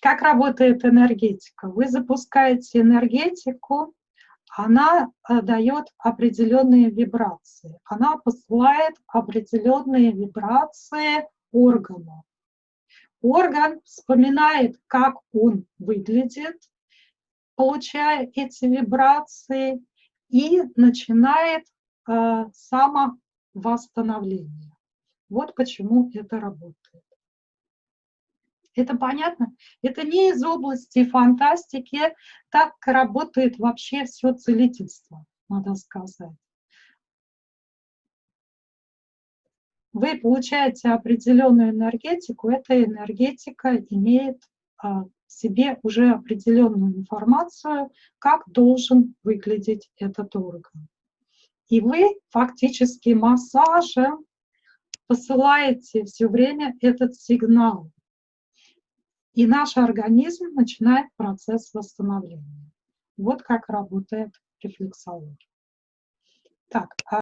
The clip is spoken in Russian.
как работает энергетика? Вы запускаете энергетику, она э, дает определенные вибрации. Она посылает определенные вибрации органу. Орган вспоминает, как он выглядит, получая эти вибрации, и начинает э, самовосстановление. Вот почему это работает. Это понятно? Это не из области фантастики, так работает вообще все целительство, надо сказать. Вы получаете определенную энергетику, эта энергетика имеет а, в себе уже определенную информацию, как должен выглядеть этот орган. И вы фактически массажем посылаете все время этот сигнал и наш организм начинает процесс восстановления. Вот как работает рефлексология. Так, а